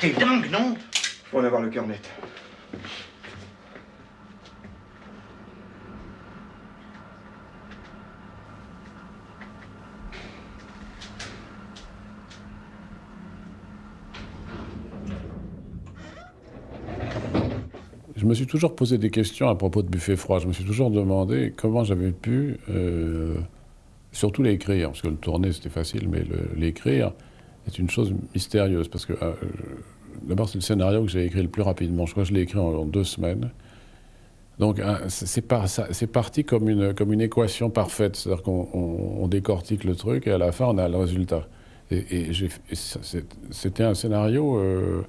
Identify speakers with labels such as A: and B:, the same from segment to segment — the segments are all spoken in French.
A: T'es dingue, non
B: Faut en avoir le cœur net.
C: Je me suis toujours posé des questions à propos de Buffet Froid. Je me suis toujours demandé comment j'avais pu, euh, surtout l'écrire, parce que le tourner c'était facile, mais l'écrire est une chose mystérieuse. Parce que euh, d'abord c'est le scénario que j'ai écrit le plus rapidement. Je crois que je l'ai écrit en, deux semaines. Donc c'est parti comme une, comme une équation parfaite, c'est-à-dire qu'on décortique le truc et à la fin on a le résultat. Et, c'était un scénario euh,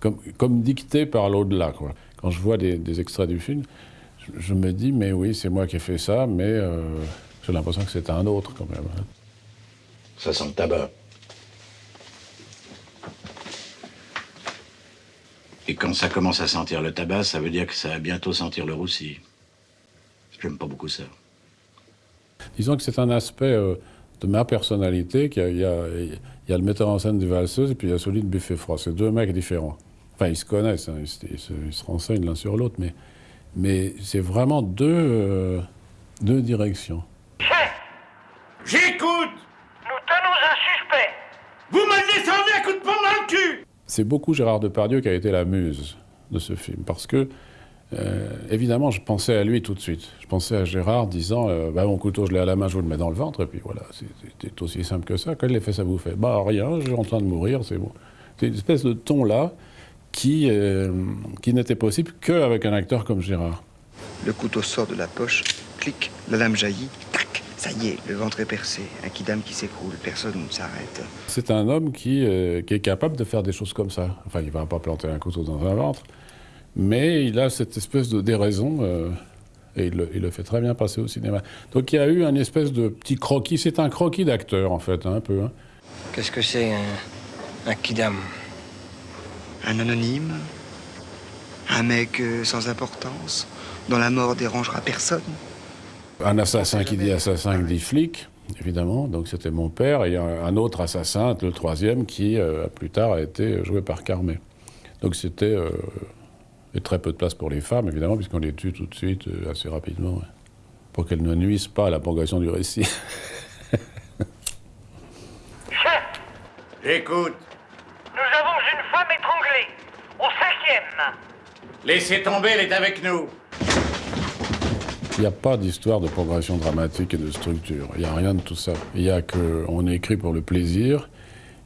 C: comme, dicté par l'au-delà. Quand je vois des, extraits du film, je, me dis, mais oui, c'est moi qui ai fait ça, mais euh, j'ai l'impression que c'est un autre quand même. Hein.
A: Ça sent le tabac. Et quand ça commence à sentir le tabac, ça veut dire que ça va bientôt sentir le roussi. J'aime pas beaucoup ça.
C: Disons que c'est un aspect euh, de ma personnalité. Il y, a, le metteur en scène des valseuses et puis il y a celui de Buffet Froid. C'est deux mecs différents. Enfin, ils se connaissent, hein, ils, se, renseignent l'un sur l'autre, mais, mais c'est vraiment deux, euh, deux directions.
D: Chef
A: J'écoute
D: Nous tenons un suspect
A: Vous me descendez à coup de poing dans le cul
C: C'est beaucoup Gérard Depardieu qui a été la muse de ce film, parce que, euh, évidemment, je pensais à lui tout de suite. Je pensais à Gérard disant euh, bah, Mon couteau, je l'ai à la main, je vous le mets dans le ventre, et puis voilà, c'était aussi simple que ça. A fait ça vous fait Bah, rien, je suis en train de mourir, c'est bon. C'est une espèce de ton-là qui, euh, qui n'était possible qu'avec un acteur comme Gérard.
B: Le couteau sort de la poche, clic, la lame jaillit, ça y est, le ventre est percé, un kidam qui s'écroule, personne ne s'arrête.
C: C'est un homme qui, euh, qui, est capable de faire des choses comme ça. Enfin, il ne va pas planter un couteau dans un ventre, mais il a cette espèce de déraison. Euh, et il le, fait très bien passer au cinéma. Donc il y a eu un espèce de petit croquis. C'est un croquis d'acteur, en fait, hein, un peu. Hein.
E: Qu'est-ce que c'est, un, un kidam?
B: Un anonyme? Un mec euh, sans importance? Dont la mort dérangera personne?
C: Un assassin qui dit assassin qui dit flic, évidemment. Donc c'était mon père. Et un autre assassin, le troisième, qui euh, plus tard a été joué par Carmet. Donc c'était... Euh, très peu de place pour les femmes, évidemment, puisqu'on les tue tout de suite, assez rapidement, pour qu'elles ne nuisent pas à la progression du récit.
A: Écoute,
D: nous avons une femme étranglée, au cinquième.
A: Laissez tomber, elle est avec nous.
C: Il n'y a pas d'histoire de progression dramatique et de structure. Il n'y a rien de tout ça. Il y a qu'on écrit pour le plaisir,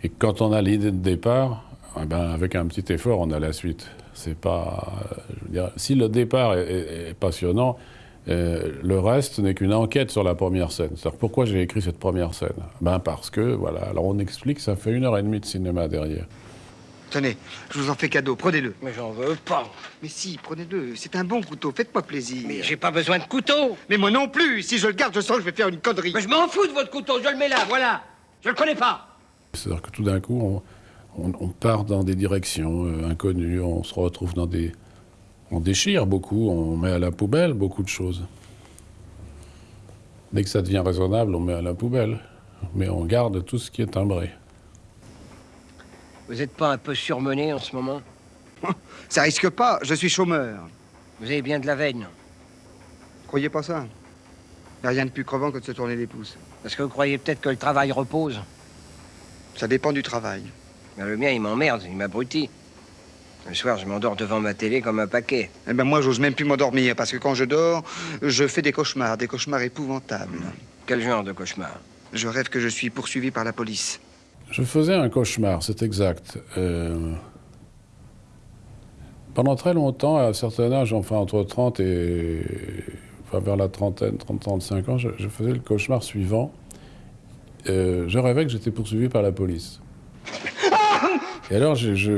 C: et quand on a l'idée de départ, eh ben, avec un petit effort, on a la suite. C'est pas, je veux dire, si le départ est, passionnant, euh, le reste n'est qu'une enquête sur la première scène. C'est-à-dire pourquoi j'ai écrit cette première scène? Ben parce que, voilà, alors on explique, ça fait une heure et demie de cinéma derrière.
B: Tenez, je vous en fais cadeau, prenez-le.
E: Mais j'en veux pas.
B: Mais si, prenez-le. C'est un bon couteau, faites-moi plaisir.
E: Mais j'ai pas besoin de couteau.
B: Mais moi non plus. Si je le garde, je sens que je vais faire une connerie.
E: Mais je m'en fous de votre couteau, je le mets là, voilà. Je le connais pas.
C: C'est-à-dire que tout d'un coup, on, part dans des directions euh, inconnues, on se retrouve dans des... On déchire beaucoup, on met à la poubelle beaucoup de choses. Dès que ça devient raisonnable, on met à la poubelle. Mais on garde tout ce qui est timbré.
E: Vous n'êtes pas un peu surmené en ce moment
B: Ça risque pas, je suis chômeur.
E: Vous avez bien de la veine.
B: Croyez pas ça. Il a rien de plus crevant que de se tourner les pouces.
E: Parce que vous croyez peut-être que le travail repose
B: Ça dépend du travail.
E: Ben, le mien, il m'emmerde, il m'abrutit. Le soir, je m'endors devant ma télé comme un paquet.
B: Eh ben moi, j'ose même plus m'endormir, parce que quand je dors, je fais des cauchemars, des cauchemars épouvantables.
E: Quel genre de cauchemar?
B: Je rêve que je suis poursuivi par la police.
C: Je faisais un cauchemar, c'est exact. Euh, pendant très longtemps, à un certain âge, enfin entre 30 et... Vers la trentaine, 30-35 ans, je, faisais le cauchemar suivant. Euh, je rêvais que j'étais poursuivi par la police. Et alors, je, je,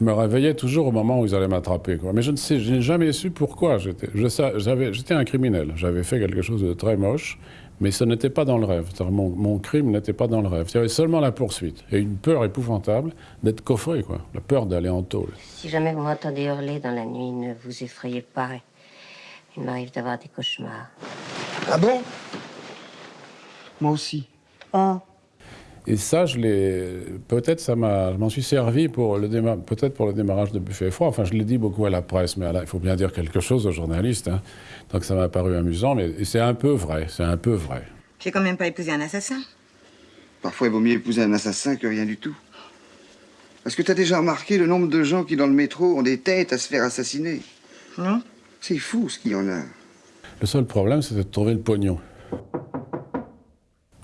C: me réveillais toujours au moment où ils allaient m'attraper. Mais je ne sais, je n'ai jamais su pourquoi. J'étais un criminel. J'avais fait quelque chose de très moche. Mais ce n'était pas dans le rêve. Mon, mon, crime n'était pas dans le rêve. C'était seulement la poursuite. Et une peur épouvantable d'être coffré, quoi. La peur d'aller en tôle.
F: Si jamais vous m'entendez hurler dans la nuit, ne vous effrayez pas. Il m'arrive d'avoir des cauchemars.
B: Ah bon? Moi aussi.
F: Oh.
C: Et ça, je l'ai. Peut-être ça m'a. Je m'en suis servi pour le déma... peut-être pour le démarrage de Buffet Froid. Enfin, je l'ai dit beaucoup à la presse, mais il faut bien dire quelque chose aux journalistes. Hein. Donc ça m'a paru amusant, mais c'est un peu vrai. C'est un peu vrai.
G: J'ai quand même pas épousé un assassin.
B: Parfois, il vaut mieux épouser un assassin que rien du tout. Est-ce que tu as déjà remarqué le nombre de gens qui, dans le métro, ont des têtes à se faire assassiner?
G: Non
B: C'est fou ce qu'il y en a.
C: Le seul problème, c'était de trouver le pognon.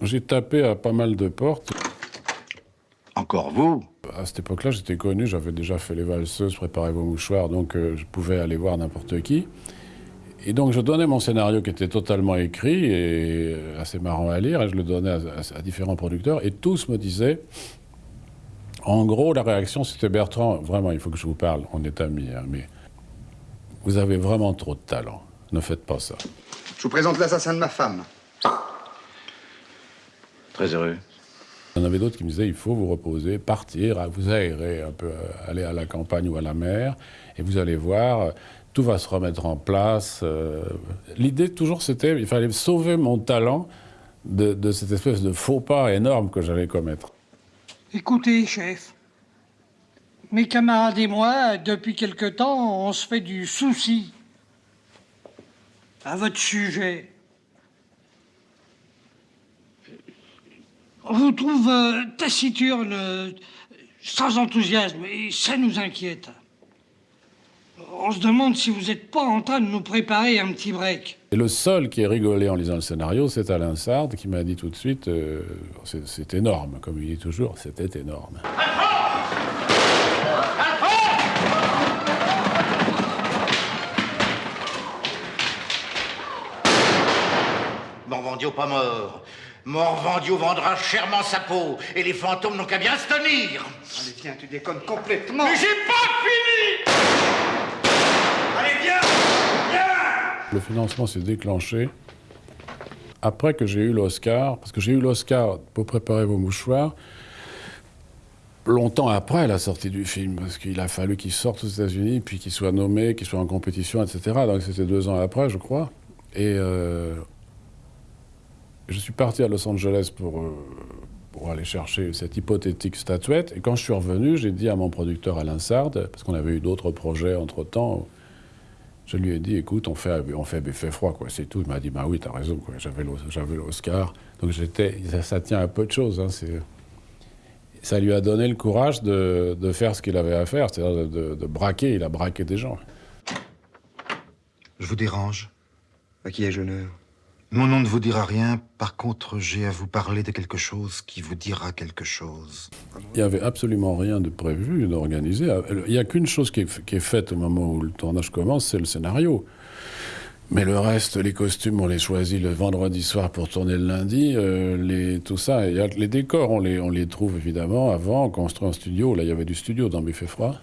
C: J'ai tapé à pas mal de portes.
A: Encore vous?
C: À cette époque-là, j'étais connu, j'avais déjà fait les valseuses, préparé vos mouchoirs, donc euh, je pouvais aller voir n'importe qui. Et donc je donnais mon scénario qui était totalement écrit et euh, assez marrant à lire, et je le donnais à, à- à différents producteurs, et tous me disaient, en gros, la réaction c'était Bertrand, vraiment, il faut que je vous parle, on est amis, hein, mais vous avez vraiment trop de talent, ne faites pas ça.
B: Je vous présente l'assassin de ma femme.
A: Très heureux.
C: Il y en avait d'autres qui me disaient il faut vous reposer, partir, vous aérer un peu, euh, aller à la campagne ou à la mer, et vous allez voir, euh, tout va se remettre en place. euh. L'idée toujours c'était il fallait sauver mon talent de, de cette espèce de faux pas énorme que j'allais commettre.
H: Écoutez, chef, mes camarades et moi, depuis quelque temps, on se fait du souci à votre sujet. On vous trouve euh, taciturne, euh, sans enthousiasme, et ça nous inquiète. On se demande si vous n'êtes pas en train de nous préparer un petit break.
C: Et le seul qui a rigolé en lisant le scénario, c'est Alain Sard qui m'a dit tout de suite euh, c'est c'est énorme, comme il dit toujours, c'était énorme.
I: Morvandio pas mort. Morvandio vendra chèrement sa peau, et les fantômes n'ont qu'à bien se tenir.
B: Allez, viens, tu déconnes complètement.
I: Mais j'ai pas fini Allez, viens Viens
C: Le financement s'est déclenché après que j'ai eu l'Oscar, parce que j'ai eu l'Oscar pour préparer vos mouchoirs longtemps après la sortie du film, parce qu'il a fallu qu'il sorte aux États-Unis, puis qu'il soit nommé, qu'il soit en compétition, etc. Donc c'était deux ans après, je crois. Et euh, je suis parti à Los Angeles pour, euh, pour aller chercher cette hypothétique statuette. Et quand je suis revenu, j'ai dit à mon producteur Alain Sard, parce qu'on avait eu d'autres projets entre-temps, je lui ai dit, écoute, on fait, on fait Buffet froid, quoi, c'est tout. Il m'a dit, bah oui, t'as raison, quoi, j'avais l'Os- j'avais l'Oscar. Donc j'étais, ça, tient à peu de choses. hein, ça lui a donné le courage de, de faire ce qu'il avait à faire, c'est-à-dire de braquer. Il a braqué des gens.
J: Je vous dérange.
B: À qui ai-je l'honneur?
J: Mon nom ne vous dira rien. Par contre, j'ai à vous parler de quelque chose qui vous dira quelque chose.
C: Il n'y avait absolument rien de prévu, d'organisé. Il n'y a qu'une chose qui est, faite au moment où le tournage commence, c'est le scénario. Mais le reste, les costumes, on les choisit le vendredi soir pour tourner le lundi. euh, les, tout ça, les décors, on les, trouve évidemment avant, on construit un studio. Là, il y avait du studio dans Buffet Froid.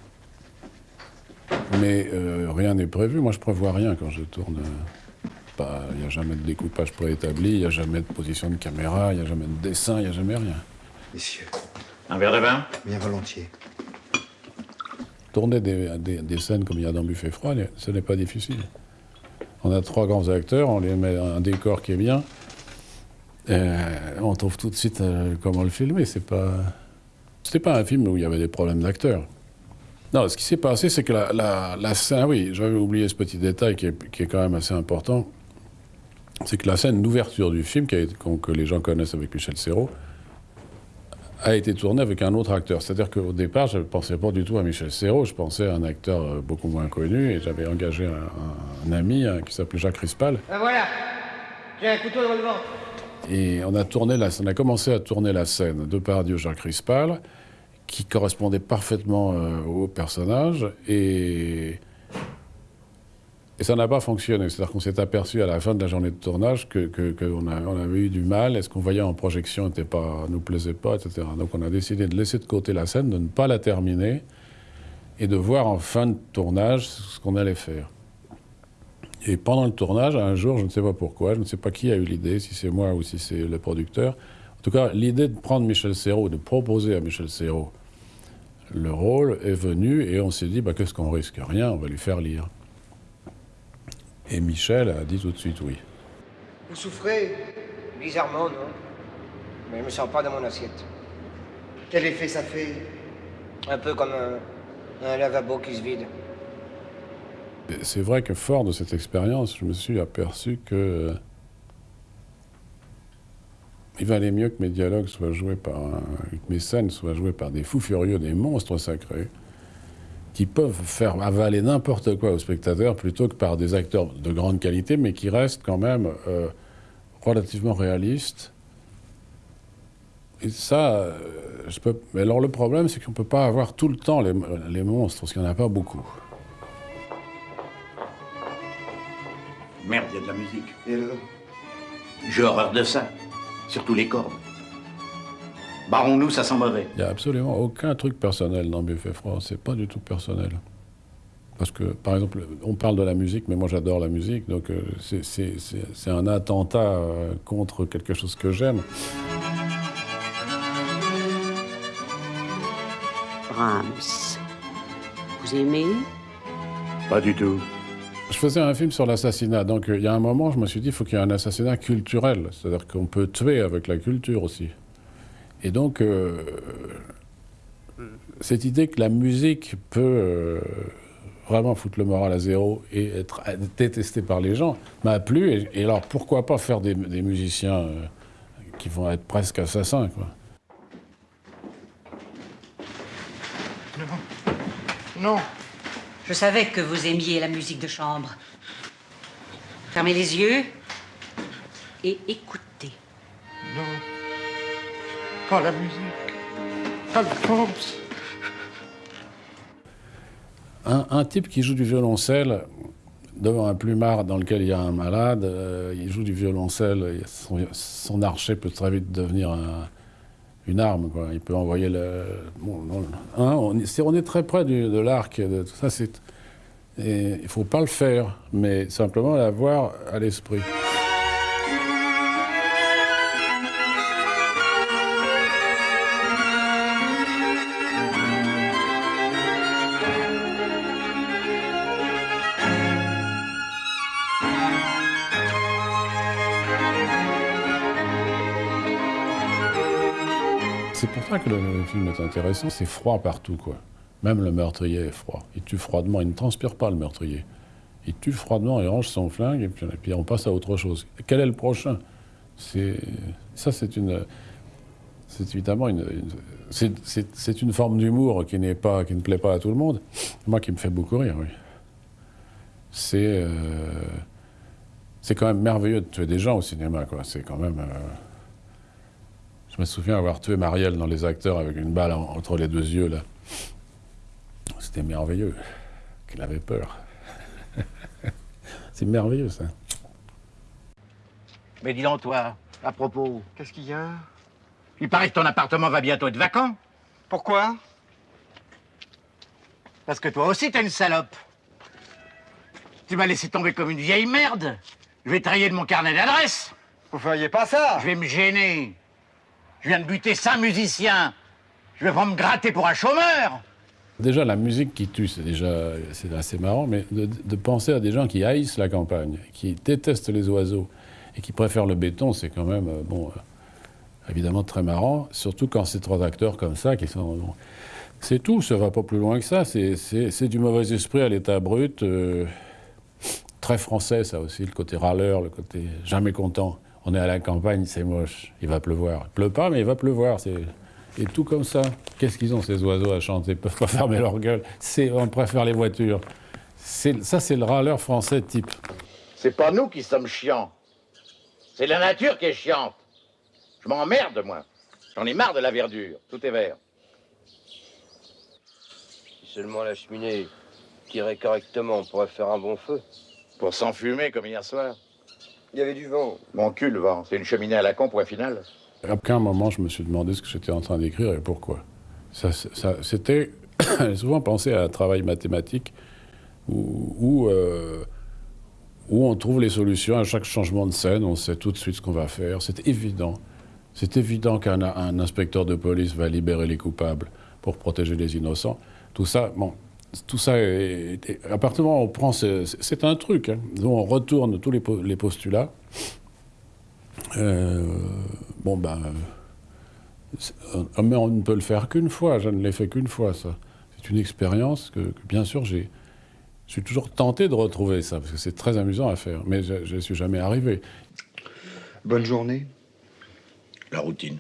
C: Mais euh, rien n'est prévu. Moi, je prévois rien quand je tourne. Pas- Il n'y a jamais de découpage préétabli, il n'y a jamais de position de caméra, il n'y a jamais de dessin, il n'y a jamais rien.
J: Messieurs,
A: Un verre de vin?
J: Bien volontiers.
C: Tourner des, des- des scènes comme il y a dans Buffet Froid, ce n'est pas difficile. On a trois grands acteurs, on les met un décor qui est bien. euh, on trouve tout de suite euh, comment le filmer. C'est pas, c'était pas un film où il y avait des problèmes d'acteurs. Non, ce qui s'est passé, c'est que la, la, la scène, oui, j'avais oublié ce petit détail qui est, qui est quand même assez important. C'est que la scène d'ouverture du film, qui été- que les gens connaissent avec Michel Serrault, a été tournée avec un autre acteur. C'est-à-dire qu'au départ, je ne pensais pas du tout à Michel Serrault, je pensais à un acteur euh, beaucoup moins connu, et j'avais engagé un, un- un ami hein, qui s'appelait Jacques Rispal.
E: Ben voilà, j'ai un couteau dans le ventre.
C: Et on a, tourné la, on a commencé à tourner la scène de Pardieu Jacques Rispal, qui correspondait parfaitement euh, au personnage, et, et ça n'a pas fonctionné. C'est-à-dire qu'on s'est aperçu à la fin de la journée de tournage qu'on que, on avait eu du mal, et ce qu'on voyait en projection ne pas, nous plaisait pas, etc. Donc on a décidé de laisser de côté la scène, de ne pas la terminer, et de voir en fin de tournage ce qu'on allait faire. Et pendant le tournage, un jour, je ne sais pas pourquoi, je ne sais pas qui a eu l'idée, si c'est moi ou si c'est le producteur. En tout cas, l'idée de prendre Michel Serrault, de proposer à Michel Serrault le rôle est venue et on s'est dit, bah, qu'est-ce qu'on risque? Rien, on va lui faire lire. Et Michel a dit tout de suite oui.
B: Vous souffrez
E: Bizarrement, non? Mais je me sens pas dans mon assiette.
B: Quel effet ça fait?
E: Un peu comme un, un lavabo qui se vide.
C: C'est vrai que fort de cette expérience, je me suis aperçu que euh, il valait mieux que mes dialogues soient joués par, un- que mes scènes soient jouées par des fous furieux, des monstres sacrés, qui peuvent faire avaler n'importe quoi au spectateur plutôt que par des acteurs de grande qualité, mais qui restent quand même euh, relativement réalistes. Et ça, euh, je peux. Mais alors le problème, c'est qu'on ne peut pas avoir tout le temps les, les monstres, parce qu'il n'y en a pas beaucoup.
A: Merde, il y a de la musique.
B: Et
A: J'ai horreur de ça. Surtout les cordes. Barrons-nous, ça sent mauvais.
C: Il n'y a absolument aucun truc personnel dans Buffet Froid. C'est pas du tout personnel. Parce que, par exemple, on parle de la musique, mais moi j'adore la musique, donc euh, c'est- un attentat euh, contre quelque chose que j'aime.
K: Brahms. Vous aimez?
A: Pas du tout.
C: Je faisais un film sur l'assassinat, donc euh, il y a un moment, je me suis dit, il faut qu'il y ait un assassinat culturel, c'est-à-dire qu'on peut tuer avec la culture aussi. Et donc, euh, cette idée que la musique peut euh, vraiment foutre le moral à zéro et être détestée par les gens m'a plu. Et, et alors, pourquoi pas faire des, des musiciens euh, qui vont être presque assassins, quoi.
I: Non.
K: Je savais que vous aimiez la musique de chambre. Fermez les yeux et écoutez.
I: Non. Pas la musique.
C: Un, un type qui joue du violoncelle devant un plumard dans lequel il y a un malade, euh, il joue du violoncelle, son, archet peut très vite devenir un- une arme. Il peut envoyer le. bon, non, hein, on, est, on très près de l'arc il ne faut pas le faire, mais simplement l'avoir à l'esprit. Pour ça que le, film est intéressant. C'est froid partout, quoi. Même le meurtrier est froid. Il tue froidement. Il ne transpire pas, le meurtrier. Il tue froidement, il range son flingue, et puis, on passe à autre chose. Quel est le prochain? C'est Ça, c'est une... C'est évidemment une... c'est- une forme d'humour qui, qui ne plaît pas à tout le monde. Moi, qui me fait beaucoup rire, oui. C'est... euh, C'est quand même merveilleux de tuer des gens au cinéma, quoi. C'est quand même... euh, je me souviens avoir tué Marielle dans Les Acteurs avec une balle en- entre les deux yeux, là. C'était merveilleux. Qu'elle avait peur. C'est merveilleux, ça.
I: Mais dis donc, toi, à propos,
B: Qu'est-ce qu'il y a?
I: Il paraît que ton appartement va bientôt être vacant.
B: Pourquoi?
I: Parce que toi aussi, t'es une salope. Tu m'as laissé tomber comme une vieille merde. Je vais te rayer de mon carnet d'adresse.
B: Vous feriez pas ça
I: Je vais me gêner. Je viens de buter cinq musiciens. Je vais pas me gratter pour un chômeur.
C: Déjà, la musique qui tue, c'est déjà assez marrant, mais de, penser à des gens qui haïssent la campagne, qui détestent les oiseaux et qui préfèrent le béton, c'est quand même, euh, bon, euh, évidemment très marrant, surtout quand c'est trois acteurs comme ça qui sont. C'est tout, ça va pas plus loin que ça. C'est du mauvais esprit à l'état brut. euh, très français, ça aussi, le côté râleur, le côté jamais content. On est à la campagne, c'est moche, il va pleuvoir. Il pleut pas, mais il va pleuvoir. C'est et tout comme ça. Qu'est-ce qu'ils ont ces oiseaux à chanter? Ils peuvent pas fermer leur gueule. C'est on préfère les voitures. Ça, c'est le râleur français type.
I: C'est pas nous qui sommes chiants. C'est la nature qui est chiante. Je m'emmerde, moi. J'en ai marre de la verdure. Tout est vert.
E: Si seulement la cheminée tirait correctement, on pourrait faire un bon feu.
I: Pour s'enfumer comme hier soir.
E: Il y avait du vent.
I: Mon cul, le vent. C'est une cheminée à la con, point final.
C: À aucun moment, je me suis demandé ce que j'étais en train d'écrire et pourquoi. Ça, ça- C'était souvent pensé à un travail mathématique où, où, euh, où on trouve les solutions à chaque changement de scène, on sait tout de suite ce qu'on va faire. C'est évident. C'est évident qu'un un inspecteur de police va libérer les coupables pour protéger les innocents. Tout ça, bon, tout ça est, est- à partir du moment où on prend, ce- c'est un truc, hein, où on retourne tous les, les postulats. Euh, bon ben, Euh, mais on ne peut le faire qu'une fois, je ne l'ai fait qu'une fois, ça. C'est une expérience que, que, bien sûr, j'ai. Je suis toujours tenté de retrouver ça, parce que c'est très amusant à faire, mais je ne suis jamais arrivé.
B: Bonne journée.
A: La routine.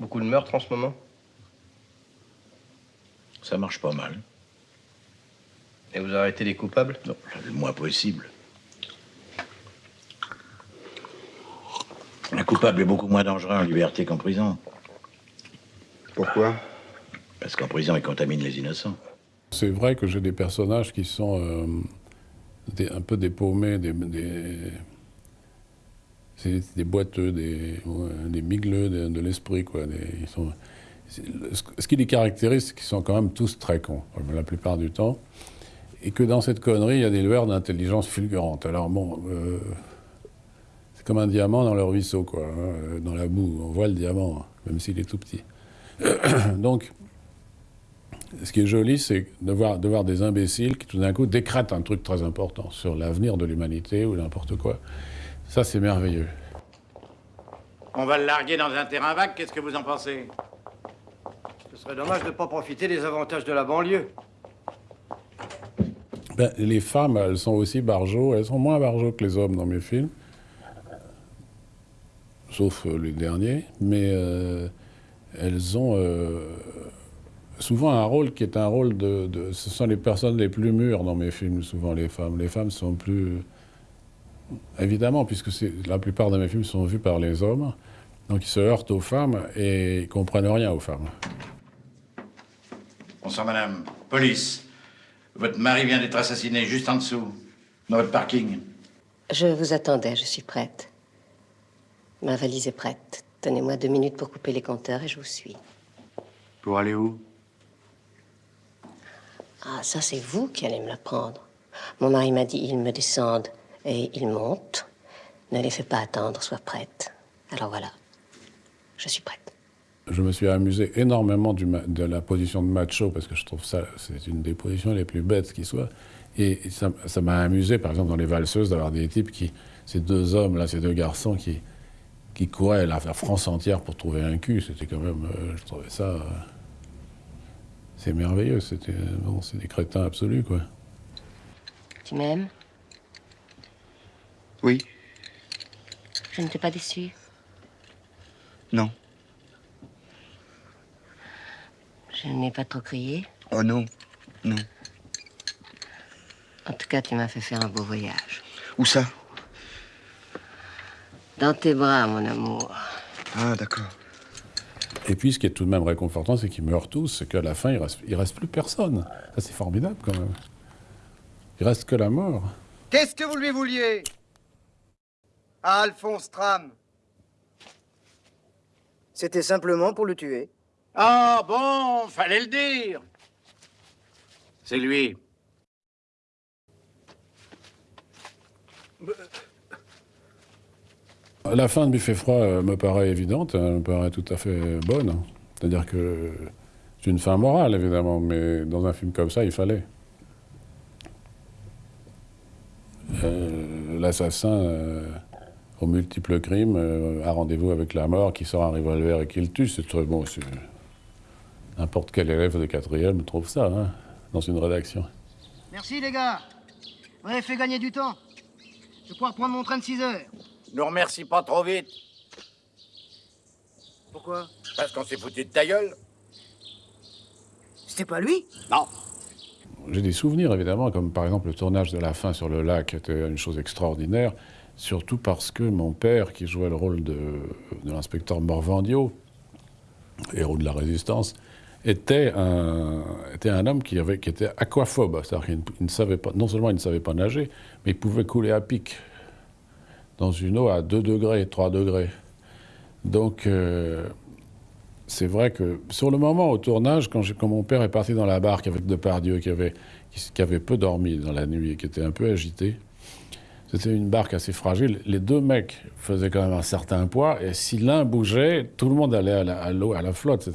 E: Beaucoup de meurtres en ce moment?
A: Ça marche pas mal.
E: Et vous arrêtez les coupables?
A: Non, le moins possible. Un coupable est beaucoup moins dangereux en liberté qu'en prison.
B: Pourquoi?
A: Parce qu'en prison, il contamine les innocents.
C: C'est vrai que j'ai des personnages qui sont euh, des, un peu dépaumés, des, des, des boiteux, des, des migleux de, de l'esprit. Quoi. ils sont, ce qui les caractérise, c'est qu'ils sont quand même tous très cons, la plupart du temps. Et que dans cette connerie, il y a des lueurs d'intelligence fulgurantes. Alors bon, euh, c'est comme un diamant dans le ruisseau, quoi, hein, dans la boue. On voit le diamant, même s'il est tout petit. Donc, ce qui est joli, c'est de voir, de voir des imbéciles qui tout d'un coup décrètent un truc très important sur l'avenir de l'humanité ou n'importe quoi. Ça, c'est merveilleux.
I: On va le larguer dans un terrain vague, qu'est-ce que vous en pensez?
L: Serait dommage de ne pas profiter des avantages de la banlieue.
C: Ben, les femmes, elles sont aussi barjots, elles sont moins barjots que les hommes dans mes films, sauf euh, les derniers, mais euh, elles ont euh, souvent un rôle qui est un rôle de, Ce sont les personnes les plus mûres dans mes films, souvent les femmes. Les femmes sont plus... Évidemment, puisque la plupart de mes films sont vus par les hommes, donc ils se heurtent aux femmes et ils comprennent rien aux femmes.
A: Bonsoir madame. Police. Votre mari vient d'être assassiné juste en dessous, dans votre parking.
F: Je vous attendais, je suis prête. Ma valise est prête. Donnez-moi deux minutes pour couper les compteurs et je vous suis.
B: Pour aller où?
F: Ah, ça c'est vous qui allez me la prendre. Mon mari m'a dit, ils me descendent et ils montent. Ne les fais pas attendre, sois prête. Alors voilà, je suis prête.
C: Je me suis amusé énormément du de la position de macho, parce que je trouve ça, c'est une des positions les plus bêtes qui soit. Et ça m'a amusé, par exemple, dans les valseuses, d'avoir des types qui, ces deux hommes, là, ces deux garçons qui, qui couraient la France entière pour trouver un cul. C'était quand même, euh, je trouvais ça, euh, c'est merveilleux. C'était, bon, c'est des crétins absolus, quoi.
F: Tu m'aimes?
B: Oui.
F: Je ne t'ai pas déçu?
B: Non.
F: Je n'ai pas trop crié
B: Oh non, non.
F: En tout cas, tu m'as fait faire un beau voyage.
B: Où ça?
F: Dans tes bras, mon amour.
B: Ah, d'accord.
C: Et puis, ce qui est tout de même réconfortant, c'est qu'ils meurent tous, c'est qu'à la fin, il reste, il reste plus personne. Ça, c'est formidable, quand même. Il reste que la mort.
L: Qu'est-ce que vous lui vouliez? À Alphonse Tram C'était simplement pour le tuer.
I: Ah bon, fallait le dire. C'est lui.
C: La fin de Buffet froid euh, me paraît évidente, elle me paraît tout à fait bonne. C'est-à-dire que c'est une fin morale, évidemment, mais dans un film comme ça, il fallait. Euh, L'assassin, euh, aux multiples crimes, euh, a rendez-vous avec la mort, qui sort un revolver et qui le tue. C'est très bon. N'importe quel élève de quatrième trouve ça, hein, dans une rédaction.
L: Merci, les gars. Vous avez fait gagner du temps. Je vais pouvoir prendre mon train de 6 heures.
I: Nous remercie pas trop vite.
L: Pourquoi?
I: Parce qu'on s'est foutu de ta gueule.
L: C'était pas lui?
I: Non.
C: J'ai des souvenirs, évidemment, comme par exemple le tournage de la fin sur le lac était une chose extraordinaire, surtout parce que mon père, qui jouait le rôle de, de l'inspecteur Morvandio, héros de la résistance, était un, était un homme qui, avait, qui était aquaphobe, c'est-à-dire qu'il ne savait pas, non seulement il ne savait pas nager, mais il pouvait couler à pic dans une eau à 2 degrés, 3 degrés. Donc, euh, c'est vrai que sur le moment, au tournage, quand, quand, mon père est parti dans la barque avec Depardieu, qui avait, qui, qui avait peu dormi dans la nuit et qui était un peu agité, c'était une barque assez fragile. Les deux mecs faisaient quand même un certain poids, et si l'un bougeait, tout le monde allait à l'eau, à, à, la flotte.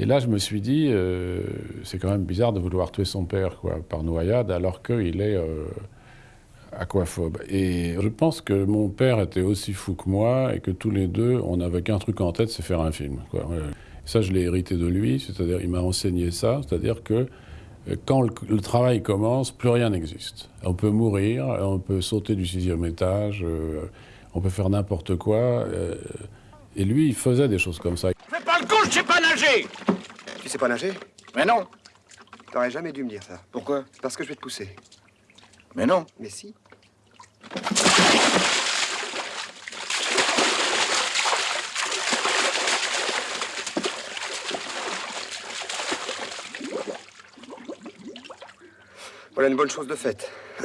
C: Et là, je me suis dit, euh, c'est quand même bizarre de vouloir tuer son père quoi, par noyade, alors qu'il est... Euh, aquaphobe. Et je pense que mon père était aussi fou que moi et que tous les deux, on n'avait qu'un truc en tête, c'est faire un film. Quoi. Ça, je l'ai hérité de lui, c'est-à-dire il m'a enseigné ça, c'est-à-dire que euh, quand le, travail commence, plus rien n'existe. On peut mourir, on peut sauter du sixième étage, euh, on peut faire n'importe quoi. Et lui, il faisait des choses comme ça.
I: Fais pas le con, je sais pas nager
B: Tu sais pas nager?
I: Mais non
B: T'aurais jamais dû me dire ça.
I: Pourquoi?
B: Parce que je vais te pousser.
I: Mais non
B: Mais si. Voilà une bonne chose de faite.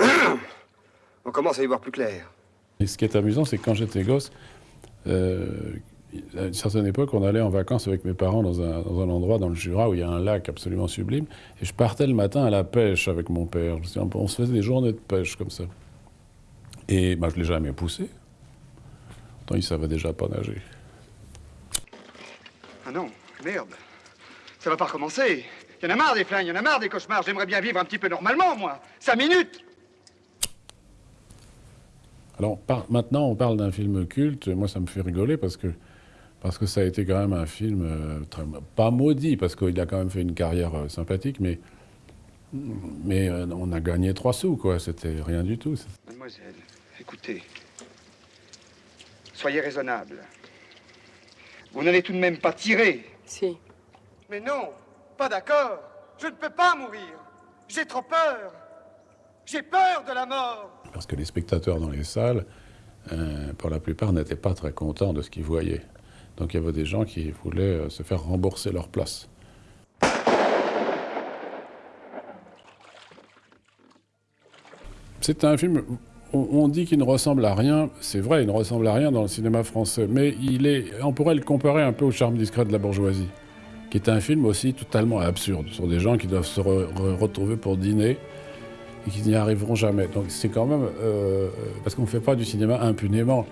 B: On commence à y voir plus clair.
C: Et ce qui est amusant, c'est que quand j'étais gosse, euh, à une certaine époque, on allait en vacances avec mes parents dans un, dans un, endroit dans le Jura où il y a un lac absolument sublime. Et je partais le matin à la pêche avec mon père. On se faisait des journées de pêche comme ça. Et bah, je ne l'ai jamais poussé. Pourtant, il savait déjà pas nager.
B: Ah non, merde. Ça va pas recommencer. Il y en a marre des flingues, il y en a marre des cauchemars. J'aimerais bien vivre un petit peu normalement, moi. Cinq minutes
C: Alors, par, maintenant, on parle d'un film culte. Moi, ça me fait rigoler parce que, parce que ça a été quand même un film euh, très, pas maudit, parce qu'il a quand même fait une carrière euh, sympathique, mais, mais euh, on a gagné trois sous, quoi. C'était rien du tout.
B: Mademoiselle, écoutez. Soyez raisonnable. Vous n'allez tout de même pas tirer.
M: Si.
B: Mais non, pas d'accord. Je ne peux pas mourir. J'ai trop peur. J'ai peur de la mort.
C: Parce que les spectateurs dans les salles, euh, pour la plupart, n'étaient pas très contents de ce qu'ils voyaient. Donc il y avait des gens qui voulaient euh, se faire rembourser leur place. C'est un film, on, dit qu'il ne ressemble à rien, c'est vrai, il ne ressemble à rien dans le cinéma français, mais il est, on pourrait le comparer un peu au charme discret de la bourgeoisie, qui est un film aussi totalement absurde, sur des gens qui doivent se re re retrouver pour dîner, et qui n'y arriveront jamais. Donc c'est quand même... Euh, parce qu'on ne fait pas du cinéma impunément,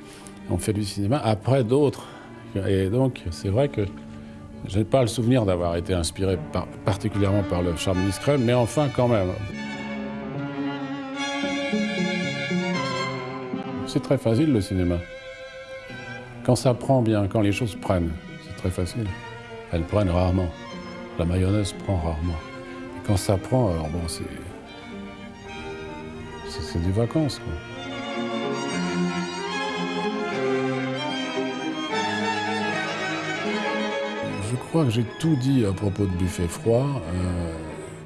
C: on fait du cinéma après d'autres. Et donc c'est vrai que je n'ai pas le souvenir d'avoir été inspiré par, particulièrement par le charme discret, mais enfin quand même. C'est très facile le cinéma. Quand ça prend bien, quand les choses prennent, c'est très facile. Elles prennent rarement. La mayonnaise prend rarement. Et quand ça prend, alors bon, c'est c'est des vacances. Crois que j'ai tout dit à propos de Buffet froid, euh,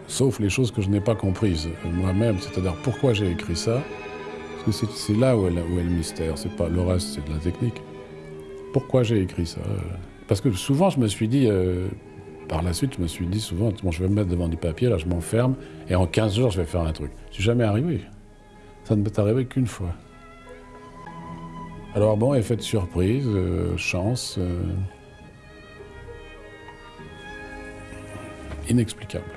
C: sauf les choses que je n'ai pas comprises moi-même, c'est-à-dire pourquoi j'ai écrit ça. Parce que c'est là où est, le mystère, c'est pas le reste, c'est de la technique. Pourquoi j'ai écrit ça? Parce que souvent je me suis dit, euh, par la suite, je me suis dit souvent, bon, je vais me mettre devant du papier, là je m'enferme, et en 15 jours je vais faire un truc. Je suis jamais arrivé. Ça ne m'est arrivé qu'une fois. Alors bon, effet de surprise, euh, chance, inexplicable.